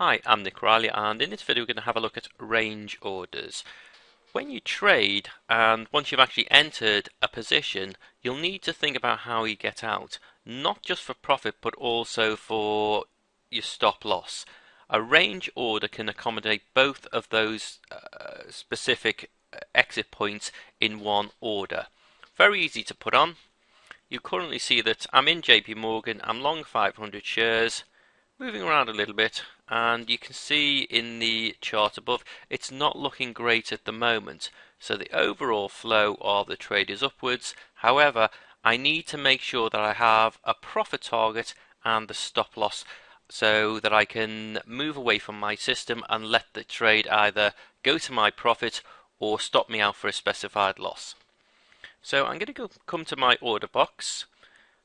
Hi, I'm Nick Riley and in this video we're going to have a look at range orders. When you trade and once you've actually entered a position you'll need to think about how you get out not just for profit but also for your stop loss. A range order can accommodate both of those uh, specific uh, exit points in one order. Very easy to put on. You currently see that I'm in JP Morgan, I'm long 500 shares moving around a little bit and you can see in the chart above it's not looking great at the moment. So the overall flow of the trade is upwards. However I need to make sure that I have a profit target and the stop loss so that I can move away from my system and let the trade either go to my profit or stop me out for a specified loss. So I'm going to go come to my order box.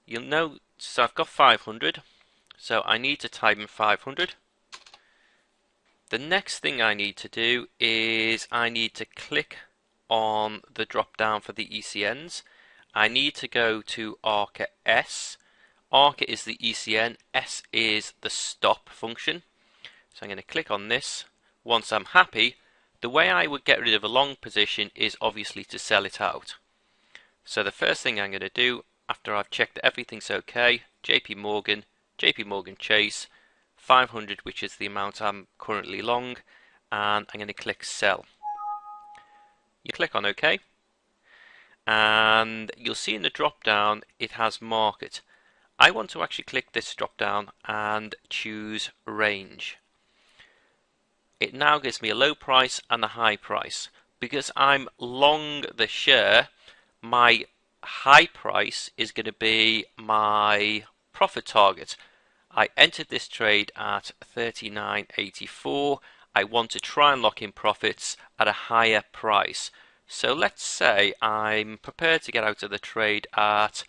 You'll notice I've got 500 so I need to type in 500. The next thing I need to do is I need to click on the drop down for the ECNs. I need to go to ARCA S. ARCA is the ECN, S is the stop function. So I'm going to click on this. Once I'm happy, the way I would get rid of a long position is obviously to sell it out. So the first thing I'm going to do after I've checked that everything's okay, JP Morgan, JP Morgan Chase 500 which is the amount I'm currently long and I'm going to click sell. You click on OK and you'll see in the drop down it has market. I want to actually click this drop down and choose range. It now gives me a low price and a high price. Because I'm long the share, my high price is going to be my profit target. I entered this trade at 39.84. I want to try and lock in profits at a higher price. So let's say I'm prepared to get out of the trade at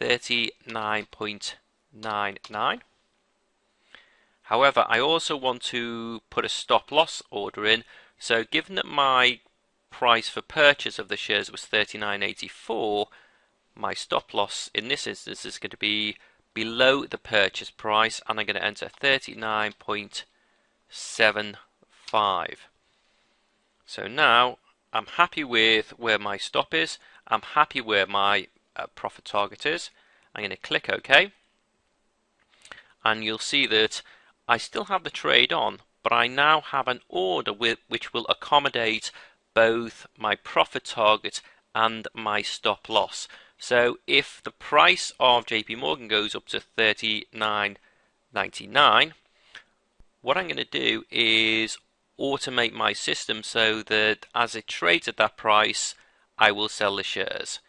39.99. However, I also want to put a stop loss order in. So given that my price for purchase of the shares was 39.84, my stop loss in this instance is going to be below the purchase price and I'm going to enter 39.75 so now I'm happy with where my stop is. I'm happy where my uh, profit target is. I'm going to click OK. And you'll see that I still have the trade on but I now have an order with, which will accommodate both my profit target and my stop loss so if the price of JP Morgan goes up to 39.99, what I'm going to do is automate my system so that as it trades at that price, I will sell the shares.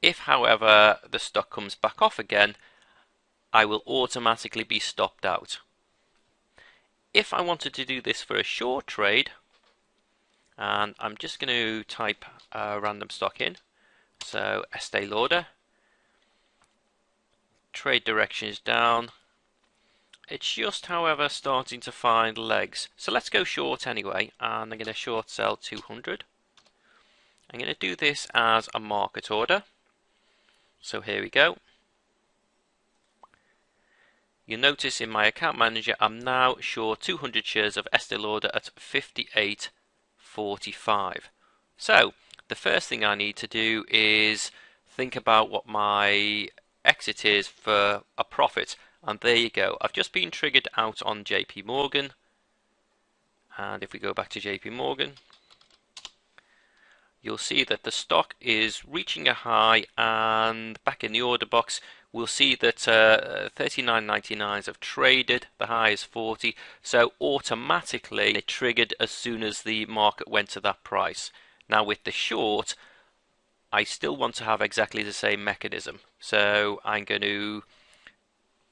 If, however, the stock comes back off again, I will automatically be stopped out. If I wanted to do this for a short trade, and I'm just going to type a random stock in, so Estee Lauder. Trade direction is down. It's just, however, starting to find legs. So let's go short anyway, and I'm going to short sell 200. I'm going to do this as a market order. So here we go. You'll notice in my account manager, I'm now short 200 shares of Estee Lauder at 58.45. So the first thing I need to do is think about what my exit is for a profit. And there you go. I've just been triggered out on JP Morgan. And if we go back to JP Morgan you'll see that the stock is reaching a high. And back in the order box we'll see that uh, 39.99s have traded. The high is 40 so automatically it triggered as soon as the market went to that price now with the short, I still want to have exactly the same mechanism. So I'm going to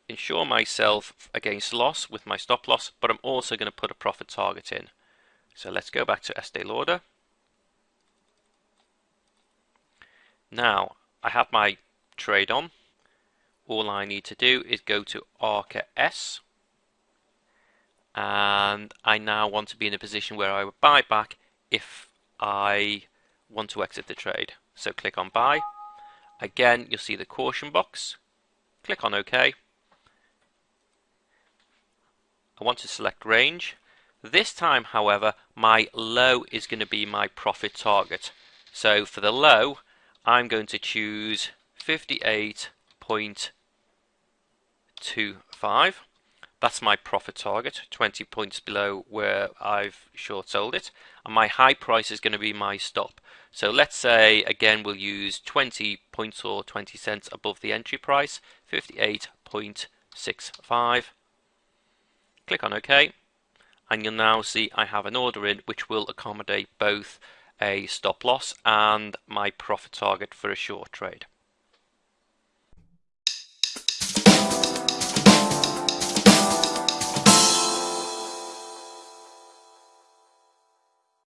insure myself against loss with my stop loss, but I'm also going to put a profit target in. So let's go back to Estee Lauder. Now, I have my trade on. All I need to do is go to ARCA S. And I now want to be in a position where I would buy back if I want to exit the trade. So click on buy. Again, you'll see the caution box. Click on OK. I want to select range. This time, however, my low is going to be my profit target. So for the low, I'm going to choose 58.25. That's my profit target, 20 points below where I've short sold it. And my high price is going to be my stop. So let's say, again, we'll use 20 points or 20 cents above the entry price, 58.65. Click on OK. And you'll now see I have an order in which will accommodate both a stop loss and my profit target for a short trade.